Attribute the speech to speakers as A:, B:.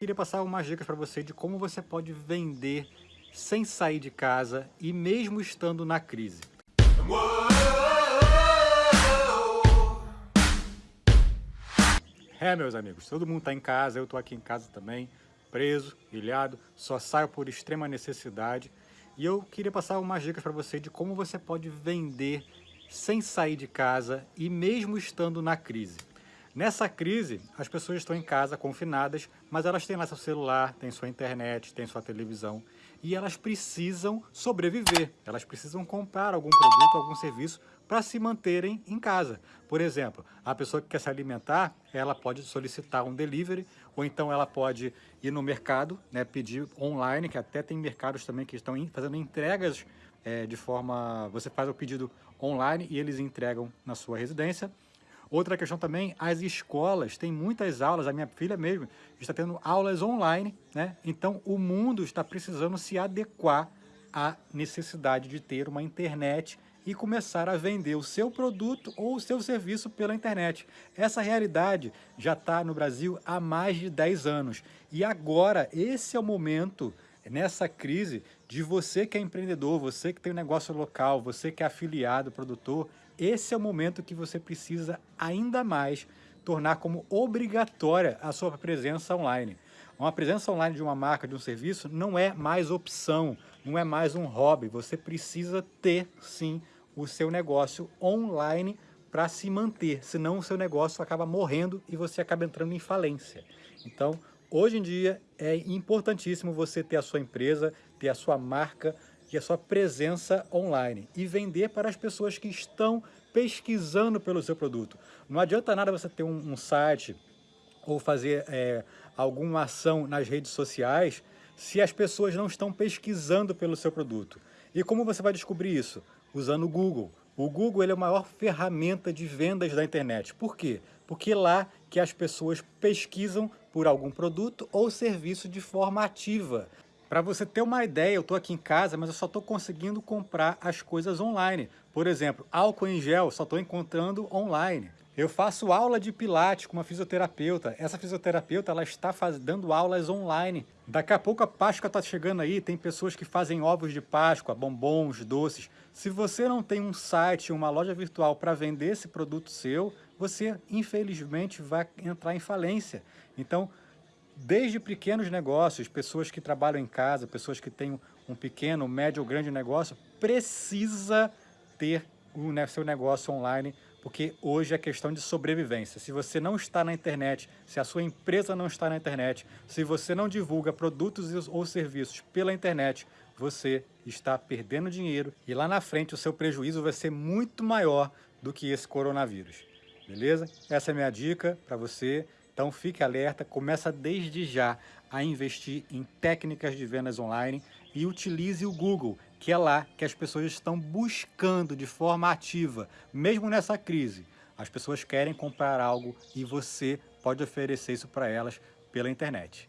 A: Queria passar umas dicas para você de como você pode vender sem sair de casa e mesmo estando na crise. É, meus amigos, todo mundo está em casa, eu estou aqui em casa também, preso, ilhado, só saio por extrema necessidade. E eu queria passar umas dicas para você de como você pode vender sem sair de casa e mesmo estando na crise. Nessa crise, as pessoas estão em casa confinadas, mas elas têm lá seu celular, têm sua internet, têm sua televisão e elas precisam sobreviver. Elas precisam comprar algum produto, algum serviço para se manterem em casa. Por exemplo, a pessoa que quer se alimentar, ela pode solicitar um delivery ou então ela pode ir no mercado, né, pedir online, que até tem mercados também que estão fazendo entregas é, de forma... Você faz o pedido online e eles entregam na sua residência. Outra questão também, as escolas têm muitas aulas, a minha filha mesmo está tendo aulas online, né? Então o mundo está precisando se adequar à necessidade de ter uma internet e começar a vender o seu produto ou o seu serviço pela internet. Essa realidade já está no Brasil há mais de 10 anos. E agora, esse é o momento, nessa crise, de você que é empreendedor, você que tem um negócio local, você que é afiliado, produtor, esse é o momento que você precisa ainda mais tornar como obrigatória a sua presença online. Uma presença online de uma marca, de um serviço, não é mais opção, não é mais um hobby. Você precisa ter, sim, o seu negócio online para se manter, senão o seu negócio acaba morrendo e você acaba entrando em falência. Então, hoje em dia, é importantíssimo você ter a sua empresa, ter a sua marca, e a sua presença online e vender para as pessoas que estão pesquisando pelo seu produto. Não adianta nada você ter um, um site ou fazer é, alguma ação nas redes sociais se as pessoas não estão pesquisando pelo seu produto. E como você vai descobrir isso? Usando o Google. O Google ele é a maior ferramenta de vendas da internet. Por quê? Porque é lá que as pessoas pesquisam por algum produto ou serviço de forma ativa. Para você ter uma ideia, eu estou aqui em casa, mas eu só estou conseguindo comprar as coisas online. Por exemplo, álcool em gel, só estou encontrando online. Eu faço aula de pilates com uma fisioterapeuta. Essa fisioterapeuta ela está faz, dando aulas online. Daqui a pouco a Páscoa está chegando aí, tem pessoas que fazem ovos de Páscoa, bombons, doces. Se você não tem um site, uma loja virtual para vender esse produto seu, você infelizmente vai entrar em falência. Então, desde pequenos negócios, pessoas que trabalham em casa, pessoas que têm um pequeno, médio ou grande negócio, precisa ter o seu negócio online, porque hoje é questão de sobrevivência. Se você não está na internet, se a sua empresa não está na internet, se você não divulga produtos ou serviços pela internet, você está perdendo dinheiro e lá na frente o seu prejuízo vai ser muito maior do que esse coronavírus. Beleza? Essa é a minha dica para você. Então fique alerta, começa desde já a investir em técnicas de vendas online e utilize o Google, que é lá que as pessoas estão buscando de forma ativa, mesmo nessa crise. As pessoas querem comprar algo e você pode oferecer isso para elas pela internet.